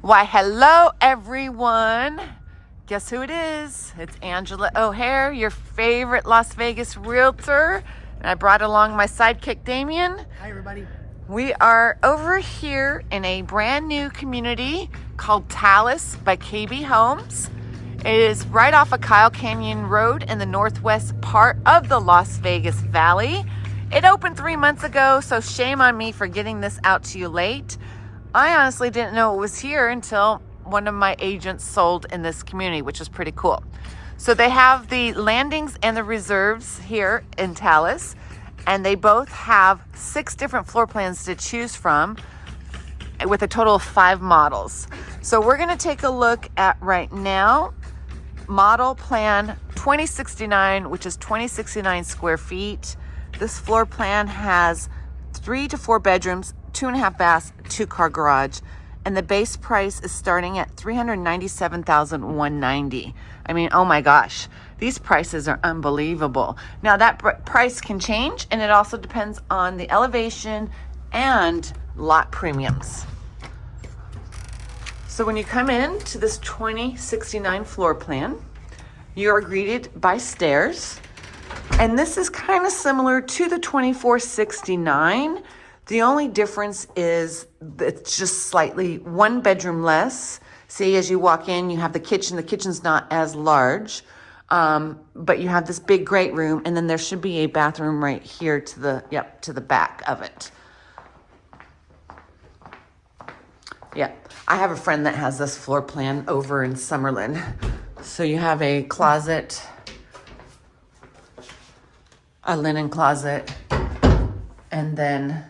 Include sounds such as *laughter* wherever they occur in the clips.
Why, hello, everyone. Guess who it is? It's Angela O'Hare, your favorite Las Vegas realtor. And I brought along my sidekick, Damien. Hi, everybody. We are over here in a brand new community called Talus by KB Homes. It is right off of Kyle Canyon Road in the northwest part of the Las Vegas Valley. It opened three months ago, so shame on me for getting this out to you late. I honestly didn't know it was here until one of my agents sold in this community, which is pretty cool. So they have the landings and the reserves here in Talus, and they both have six different floor plans to choose from with a total of five models. So we're gonna take a look at right now, model plan 2069, which is 2069 square feet. This floor plan has three to four bedrooms, two and a half baths, two car garage. And the base price is starting at 397,190. I mean, oh my gosh, these prices are unbelievable. Now that price can change and it also depends on the elevation and lot premiums. So when you come in to this 2069 floor plan, you are greeted by stairs. And this is kind of similar to the 2469, the only difference is it's just slightly one bedroom less. See, as you walk in, you have the kitchen. The kitchen's not as large, um, but you have this big great room, and then there should be a bathroom right here to the yep to the back of it. Yeah, I have a friend that has this floor plan over in Summerlin. So you have a closet, a linen closet, and then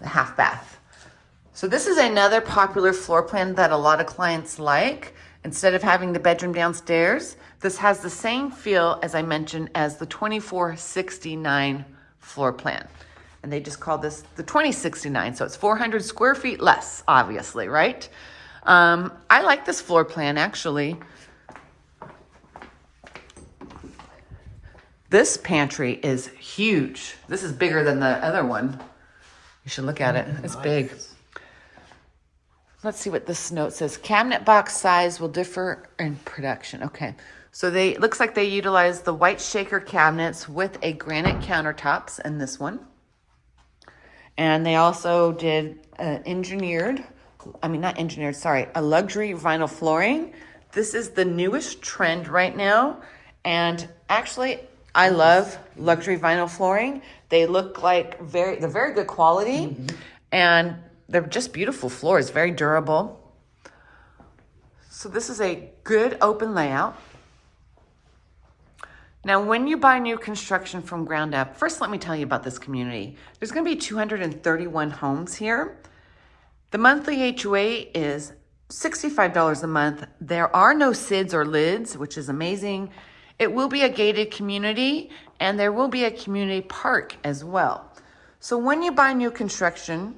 the half bath. So this is another popular floor plan that a lot of clients like. Instead of having the bedroom downstairs, this has the same feel as I mentioned as the 2469 floor plan. And they just call this the 2069. So it's 400 square feet less, obviously, right? Um, I like this floor plan actually. This pantry is huge. This is bigger than the other one. You should look at it. It's big. Let's see what this note says. Cabinet box size will differ in production. Okay. So they looks like they utilize the white shaker cabinets with a granite countertops in this one. And they also did uh, engineered, I mean, not engineered, sorry, a luxury vinyl flooring. This is the newest trend right now. And actually, I love luxury vinyl flooring. They look like very, they're very good quality mm -hmm. and they're just beautiful floors, very durable. So this is a good open layout. Now, when you buy new construction from ground up, first let me tell you about this community. There's gonna be 231 homes here. The monthly HOA is $65 a month. There are no SIDS or LIDs, which is amazing. It will be a gated community and there will be a community park as well. So when you buy new construction,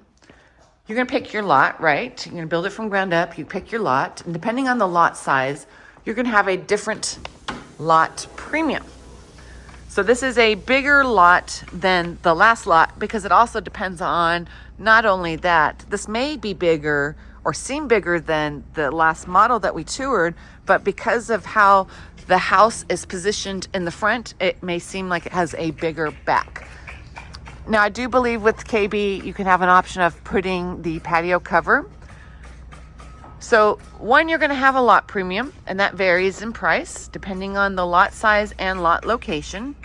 you're gonna pick your lot, right? You're gonna build it from ground up, you pick your lot, and depending on the lot size, you're gonna have a different lot premium. So this is a bigger lot than the last lot because it also depends on not only that, this may be bigger or seem bigger than the last model that we toured, but because of how the house is positioned in the front, it may seem like it has a bigger back. Now, I do believe with KB, you can have an option of putting the patio cover. So one, you're gonna have a lot premium and that varies in price depending on the lot size and lot location.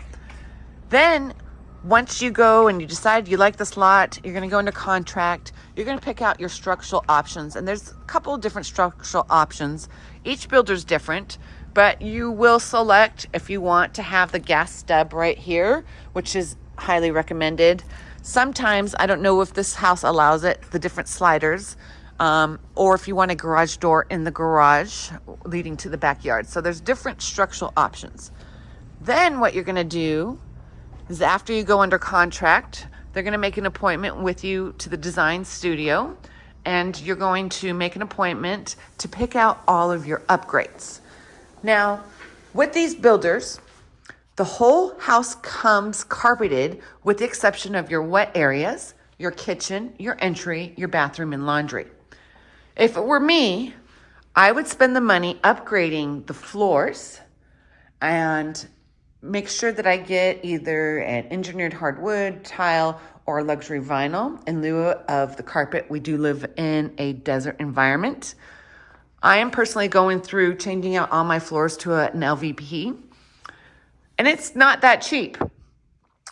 Then once you go and you decide you like this lot, you're gonna go into contract, you're gonna pick out your structural options. And there's a couple different structural options. Each builder's different but you will select if you want to have the gas stub right here, which is highly recommended. Sometimes, I don't know if this house allows it, the different sliders, um, or if you want a garage door in the garage leading to the backyard. So there's different structural options. Then what you're gonna do is after you go under contract, they're gonna make an appointment with you to the design studio and you're going to make an appointment to pick out all of your upgrades. Now, with these builders, the whole house comes carpeted with the exception of your wet areas, your kitchen, your entry, your bathroom, and laundry. If it were me, I would spend the money upgrading the floors and make sure that I get either an engineered hardwood, tile, or luxury vinyl in lieu of the carpet. We do live in a desert environment. I am personally going through changing out all my floors to an LVP, and it's not that cheap.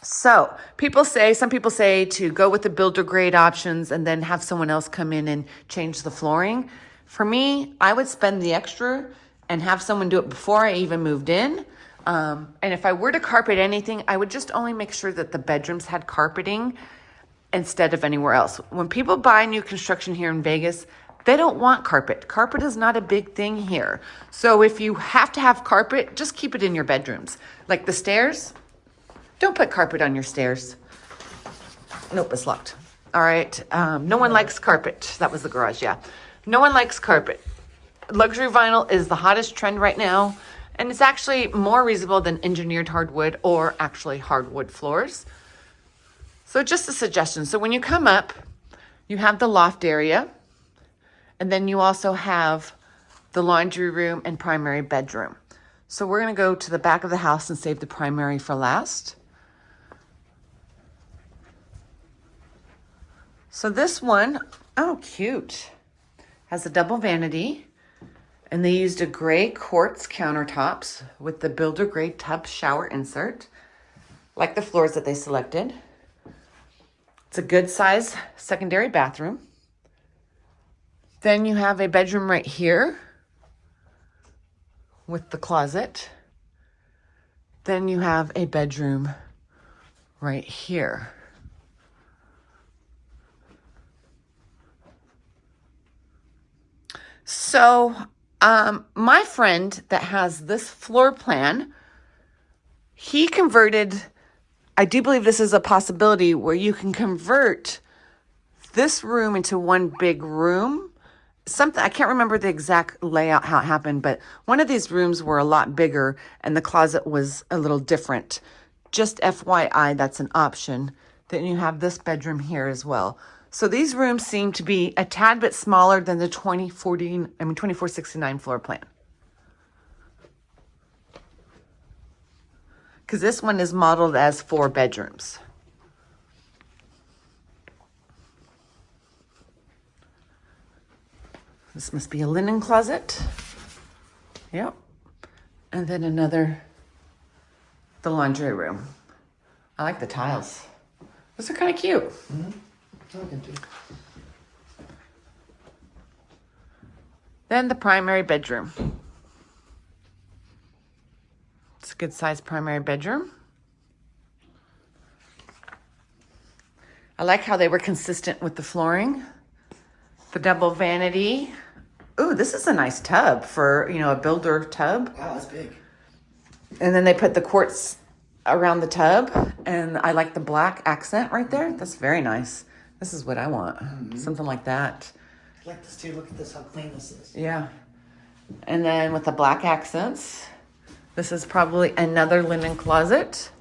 So people say, some people say to go with the builder grade options and then have someone else come in and change the flooring. For me, I would spend the extra and have someone do it before I even moved in. Um, and if I were to carpet anything, I would just only make sure that the bedrooms had carpeting instead of anywhere else. When people buy new construction here in Vegas, they don't want carpet. Carpet is not a big thing here. So if you have to have carpet, just keep it in your bedrooms. Like the stairs, don't put carpet on your stairs. Nope, it's locked. All right. Um, no one likes carpet. That was the garage, yeah. No one likes carpet. Luxury vinyl is the hottest trend right now. And it's actually more reasonable than engineered hardwood or actually hardwood floors. So just a suggestion. So when you come up, you have the loft area. And then you also have the laundry room and primary bedroom. So we're going to go to the back of the house and save the primary for last. So this one, oh, cute. Has a double vanity. And they used a gray quartz countertops with the builder grade tub shower insert, like the floors that they selected. It's a good size secondary bathroom. Then you have a bedroom right here with the closet. Then you have a bedroom right here. So um, my friend that has this floor plan, he converted, I do believe this is a possibility where you can convert this room into one big room. Something, I can't remember the exact layout, how it happened, but one of these rooms were a lot bigger and the closet was a little different. Just FYI, that's an option. Then you have this bedroom here as well. So these rooms seem to be a tad bit smaller than the 2014, I mean 2469 floor plan. Because this one is modeled as four bedrooms. This must be a linen closet. Yep. And then another, the laundry room. I like the tiles. Those are kind of cute. Mm -hmm talking to. Then the primary bedroom. It's a good sized primary bedroom. I like how they were consistent with the flooring. The double vanity. Ooh, this is a nice tub for, you know, a builder tub. Wow, that's big. And then they put the quartz around the tub. And I like the black accent right there. That's very nice. This is what I want. Mm -hmm. Something like that. I like this too. Look at this, how clean this is. Yeah. And then with the black accents, this is probably another linen closet.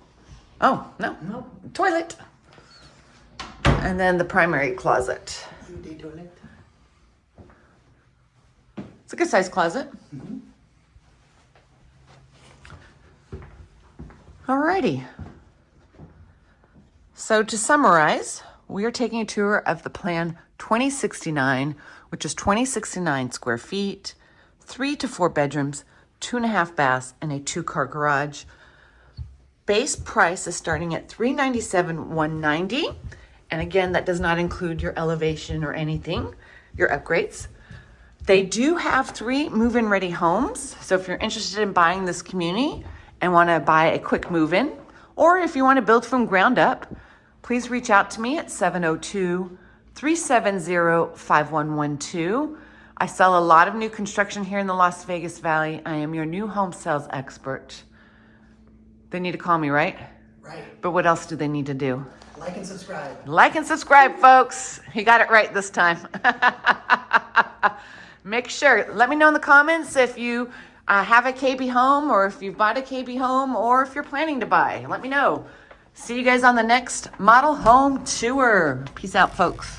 Oh, no. No. Toilet. And then the primary closet. toilet. It's a good size closet. Mm -hmm. Alrighty. So to summarize, we are taking a tour of the plan 2069, which is 2069 square feet, three to four bedrooms, two and a half baths, and a two-car garage. Base price is starting at 397 190 and again, that does not include your elevation or anything, your upgrades. They do have three move-in ready homes. So if you're interested in buying this community and want to buy a quick move-in, or if you want to build from ground up, please reach out to me at 702-370-5112. I sell a lot of new construction here in the Las Vegas Valley. I am your new home sales expert. They need to call me, right? Right. But what else do they need to do? Like and subscribe. Like and subscribe, folks. He got it right this time. *laughs* Make sure, let me know in the comments if you uh, have a KB home or if you've bought a KB home or if you're planning to buy. Let me know. See you guys on the next model home tour. Peace out, folks.